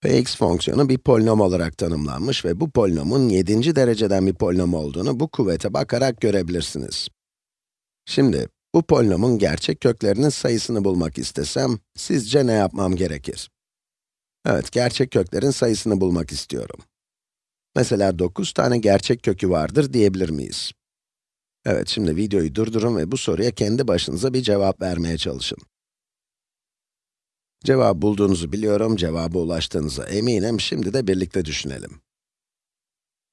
Px fonksiyonu bir polinom olarak tanımlanmış ve bu polinomun 7. dereceden bir polinom olduğunu bu kuvvete bakarak görebilirsiniz. Şimdi, bu polinomun gerçek köklerinin sayısını bulmak istesem, sizce ne yapmam gerekir? Evet, gerçek köklerin sayısını bulmak istiyorum. Mesela 9 tane gerçek kökü vardır diyebilir miyiz? Evet, şimdi videoyu durdurun ve bu soruya kendi başınıza bir cevap vermeye çalışın. Cevabı bulduğunuzu biliyorum, cevaba ulaştığınıza eminim. Şimdi de birlikte düşünelim.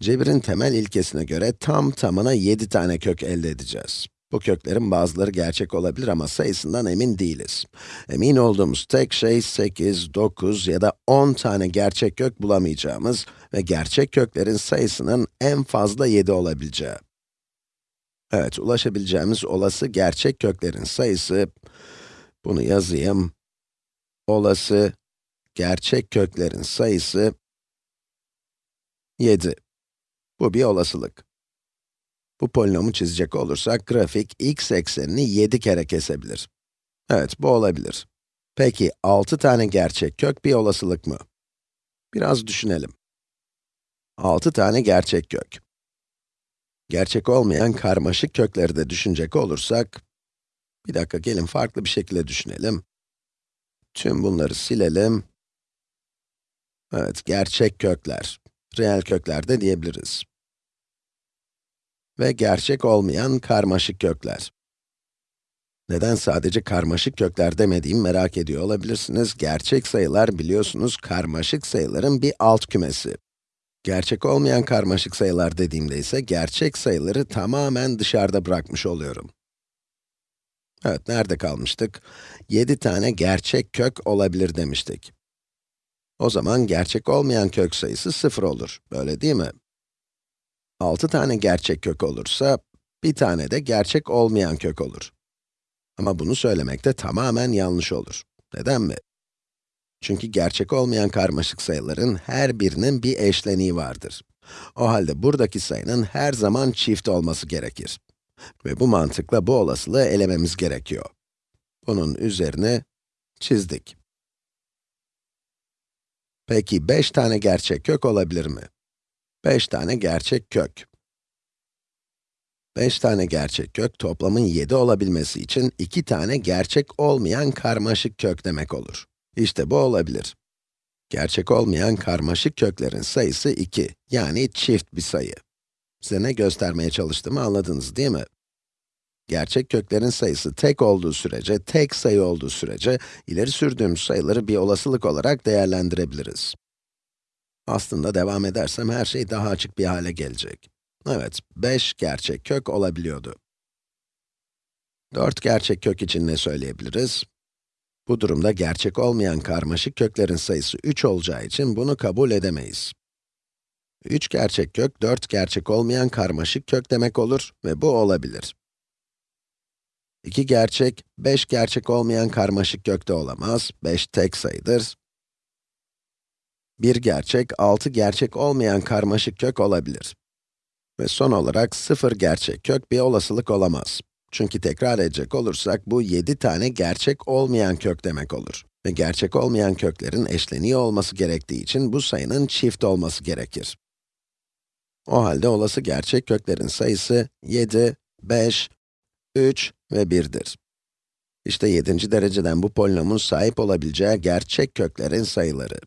Cebirin temel ilkesine göre tam tamına 7 tane kök elde edeceğiz. Bu köklerin bazıları gerçek olabilir ama sayısından emin değiliz. Emin olduğumuz tek şey 8, 9 ya da 10 tane gerçek kök bulamayacağımız ve gerçek köklerin sayısının en fazla 7 olabileceği. Evet, ulaşabileceğimiz olası gerçek köklerin sayısı, bunu yazayım, olası gerçek köklerin sayısı 7. Bu bir olasılık. Bu polinomu çizecek olursak, grafik x eksenini 7 kere kesebilir. Evet, bu olabilir. Peki, 6 tane gerçek kök bir olasılık mı? Biraz düşünelim. 6 tane gerçek kök. Gerçek olmayan karmaşık kökleri de düşünecek olursak, bir dakika gelin farklı bir şekilde düşünelim. Tüm bunları silelim. Evet, gerçek kökler. Reel kökler de diyebiliriz. Ve gerçek olmayan karmaşık kökler. Neden sadece karmaşık kökler demediğimi merak ediyor olabilirsiniz. Gerçek sayılar biliyorsunuz karmaşık sayıların bir alt kümesi. Gerçek olmayan karmaşık sayılar dediğimde ise gerçek sayıları tamamen dışarıda bırakmış oluyorum. Evet, nerede kalmıştık? 7 tane gerçek kök olabilir demiştik. O zaman gerçek olmayan kök sayısı 0 olur, öyle değil mi? 6 tane gerçek kök olursa, bir tane de gerçek olmayan kök olur. Ama bunu söylemek de tamamen yanlış olur. Neden mi? Çünkü gerçek olmayan karmaşık sayıların her birinin bir eşleniği vardır. O halde buradaki sayının her zaman çift olması gerekir. Ve bu mantıkla bu olasılığı elememiz gerekiyor. Bunun üzerine çizdik. Peki 5 tane gerçek kök olabilir mi? 5 tane gerçek kök. 5 tane gerçek kök toplamın 7 olabilmesi için 2 tane gerçek olmayan karmaşık kök demek olur. İşte bu olabilir. Gerçek olmayan karmaşık köklerin sayısı 2, yani çift bir sayı. Size ne göstermeye çalıştığımı anladınız değil mi? Gerçek köklerin sayısı tek olduğu sürece, tek sayı olduğu sürece, ileri sürdüğümüz sayıları bir olasılık olarak değerlendirebiliriz. Aslında devam edersem her şey daha açık bir hale gelecek. Evet, 5 gerçek kök olabiliyordu. 4 gerçek kök için ne söyleyebiliriz? Bu durumda gerçek olmayan karmaşık köklerin sayısı 3 olacağı için bunu kabul edemeyiz. 3 gerçek kök, 4 gerçek olmayan karmaşık kök demek olur ve bu olabilir. 2 gerçek, 5 gerçek olmayan karmaşık kök de olamaz, 5 tek sayıdır. 1 gerçek, 6 gerçek olmayan karmaşık kök olabilir. Ve son olarak 0 gerçek kök bir olasılık olamaz. Çünkü tekrar edecek olursak, bu 7 tane gerçek olmayan kök demek olur. Ve gerçek olmayan köklerin eşleniği olması gerektiği için bu sayının çift olması gerekir. O halde olası gerçek köklerin sayısı 7, 5, 3 ve 1'dir. İşte 7. dereceden bu polinomun sahip olabileceği gerçek köklerin sayıları.